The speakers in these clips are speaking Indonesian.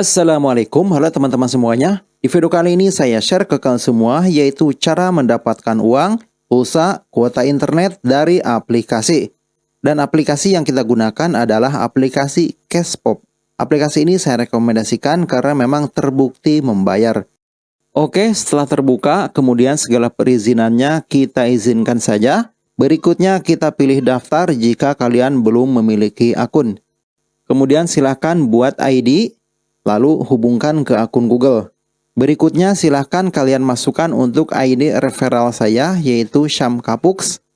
Assalamualaikum, halo teman-teman semuanya. Di video kali ini saya share ke kalian semua yaitu cara mendapatkan uang, pulsa, kuota internet dari aplikasi. Dan aplikasi yang kita gunakan adalah aplikasi Cashpop. Aplikasi ini saya rekomendasikan karena memang terbukti membayar. Oke, setelah terbuka, kemudian segala perizinannya kita izinkan saja. Berikutnya kita pilih daftar jika kalian belum memiliki akun. Kemudian silahkan buat ID, lalu hubungkan ke akun Google. Berikutnya silahkan kalian masukkan untuk ID referral saya yaitu Syam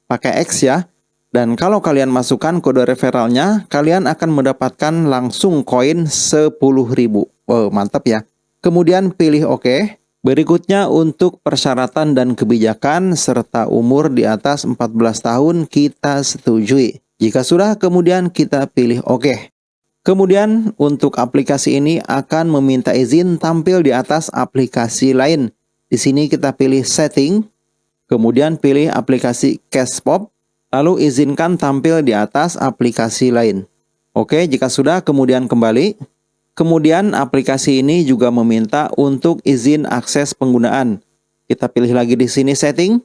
pakai X ya. Dan kalau kalian masukkan kode referralnya, kalian akan mendapatkan langsung koin 10.000. Wow, mantap ya. Kemudian pilih OK. Berikutnya untuk persyaratan dan kebijakan serta umur di atas 14 tahun kita setujui. Jika sudah kemudian kita pilih OK. Kemudian untuk aplikasi ini akan meminta izin tampil di atas aplikasi lain. Di sini kita pilih setting, kemudian pilih aplikasi Cashpop, lalu izinkan tampil di atas aplikasi lain. Oke, jika sudah kemudian kembali. Kemudian aplikasi ini juga meminta untuk izin akses penggunaan. Kita pilih lagi di sini setting,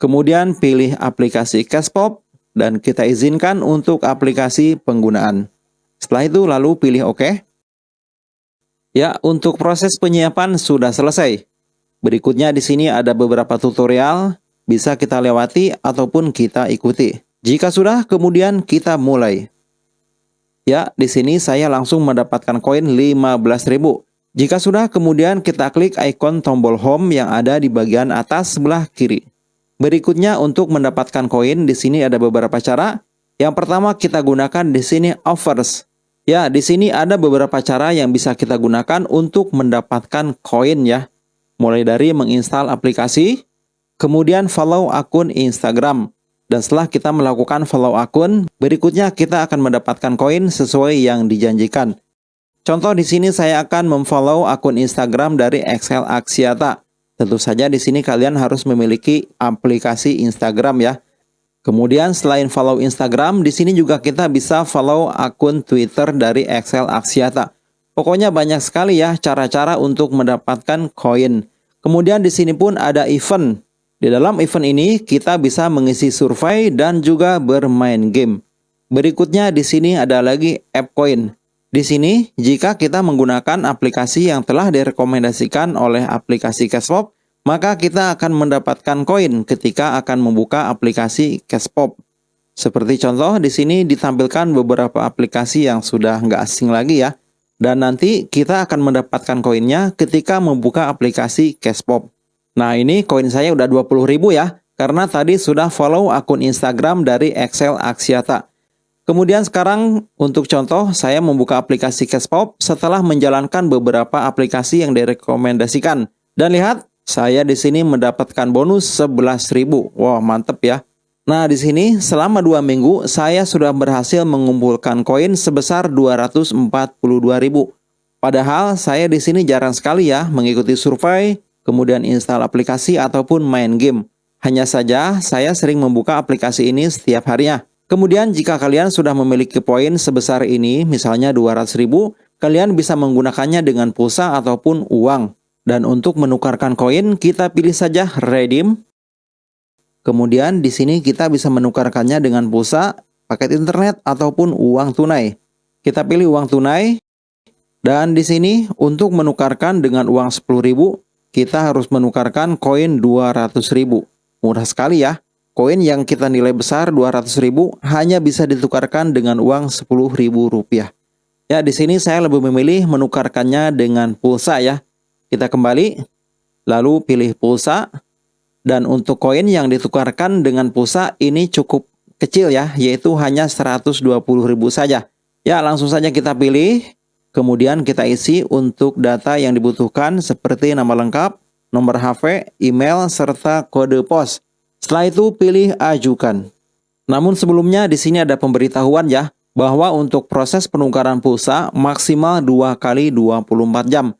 kemudian pilih aplikasi Cashpop, dan kita izinkan untuk aplikasi penggunaan. Setelah itu lalu pilih OK. Ya, untuk proses penyiapan sudah selesai. Berikutnya di sini ada beberapa tutorial, bisa kita lewati ataupun kita ikuti. Jika sudah, kemudian kita mulai. Ya, di sini saya langsung mendapatkan koin 15.000. Jika sudah, kemudian kita klik ikon tombol home yang ada di bagian atas sebelah kiri. Berikutnya untuk mendapatkan koin di sini ada beberapa cara. Yang pertama kita gunakan di sini offers. Ya, di sini ada beberapa cara yang bisa kita gunakan untuk mendapatkan koin ya. Mulai dari menginstal aplikasi, kemudian follow akun Instagram. Dan setelah kita melakukan follow akun, berikutnya kita akan mendapatkan koin sesuai yang dijanjikan. Contoh di sini saya akan memfollow akun Instagram dari Excel Axiata. Tentu saja di sini kalian harus memiliki aplikasi Instagram ya. Kemudian selain follow Instagram, di sini juga kita bisa follow akun Twitter dari Excel Axiata. Pokoknya banyak sekali ya cara-cara untuk mendapatkan koin. Kemudian di sini pun ada event. Di dalam event ini kita bisa mengisi survei dan juga bermain game. Berikutnya di sini ada lagi app coin. Di sini jika kita menggunakan aplikasi yang telah direkomendasikan oleh aplikasi Cashpop, maka kita akan mendapatkan koin ketika akan membuka aplikasi Cashpop. Seperti contoh di sini ditampilkan beberapa aplikasi yang sudah nggak asing lagi ya. Dan nanti kita akan mendapatkan koinnya ketika membuka aplikasi Cashpop. Nah ini koin saya udah 20.000 ya, karena tadi sudah follow akun Instagram dari Excel Axiata. Kemudian sekarang untuk contoh saya membuka aplikasi Cashpop setelah menjalankan beberapa aplikasi yang direkomendasikan. Dan lihat saya di sini mendapatkan bonus 11.000. Wah, mantep ya. Nah, di sini selama dua minggu saya sudah berhasil mengumpulkan koin sebesar 242.000. Padahal saya di sini jarang sekali ya mengikuti survei, kemudian install aplikasi ataupun main game. Hanya saja saya sering membuka aplikasi ini setiap harinya. Kemudian jika kalian sudah memiliki poin sebesar ini, misalnya 200.000, kalian bisa menggunakannya dengan pulsa ataupun uang. Dan untuk menukarkan koin, kita pilih saja redeem. Kemudian di sini kita bisa menukarkannya dengan pulsa, paket internet, ataupun uang tunai. Kita pilih uang tunai. Dan di sini untuk menukarkan dengan uang 10.000, kita harus menukarkan koin 200.000. Murah sekali ya. Koin yang kita nilai besar 200.000 hanya bisa ditukarkan dengan uang 10.000 rupiah. Ya, di sini saya lebih memilih menukarkannya dengan pulsa ya. Kita kembali, lalu pilih pulsa, dan untuk koin yang ditukarkan dengan pulsa ini cukup kecil ya, yaitu hanya 120.000 saja. Ya, langsung saja kita pilih, kemudian kita isi untuk data yang dibutuhkan seperti nama lengkap, nomor HP, email, serta kode pos. Setelah itu pilih ajukan. Namun sebelumnya di sini ada pemberitahuan ya, bahwa untuk proses penukaran pulsa maksimal 2 kali 24 jam.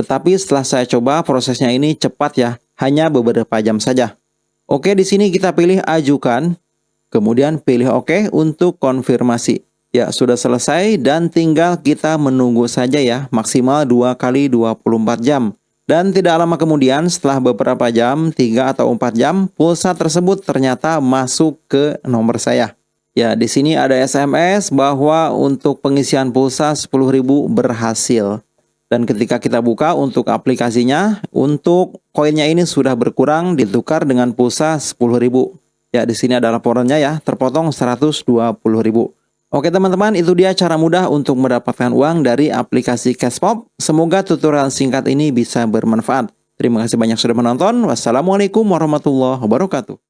Tetapi setelah saya coba prosesnya ini cepat ya, hanya beberapa jam saja. Oke, di sini kita pilih ajukan, kemudian pilih oke untuk konfirmasi. Ya, sudah selesai dan tinggal kita menunggu saja ya, maksimal 2 kali 24 jam. Dan tidak lama kemudian setelah beberapa jam, 3 atau 4 jam, pulsa tersebut ternyata masuk ke nomor saya. Ya, di sini ada SMS bahwa untuk pengisian pulsa 10.000 berhasil. Dan ketika kita buka untuk aplikasinya, untuk koinnya ini sudah berkurang ditukar dengan pulsa 10.000. Ya, di sini ada laporannya ya, terpotong 120.000. Oke teman-teman, itu dia cara mudah untuk mendapatkan uang dari aplikasi Cashpop. Semoga tutorial singkat ini bisa bermanfaat. Terima kasih banyak sudah menonton. Wassalamualaikum warahmatullahi wabarakatuh.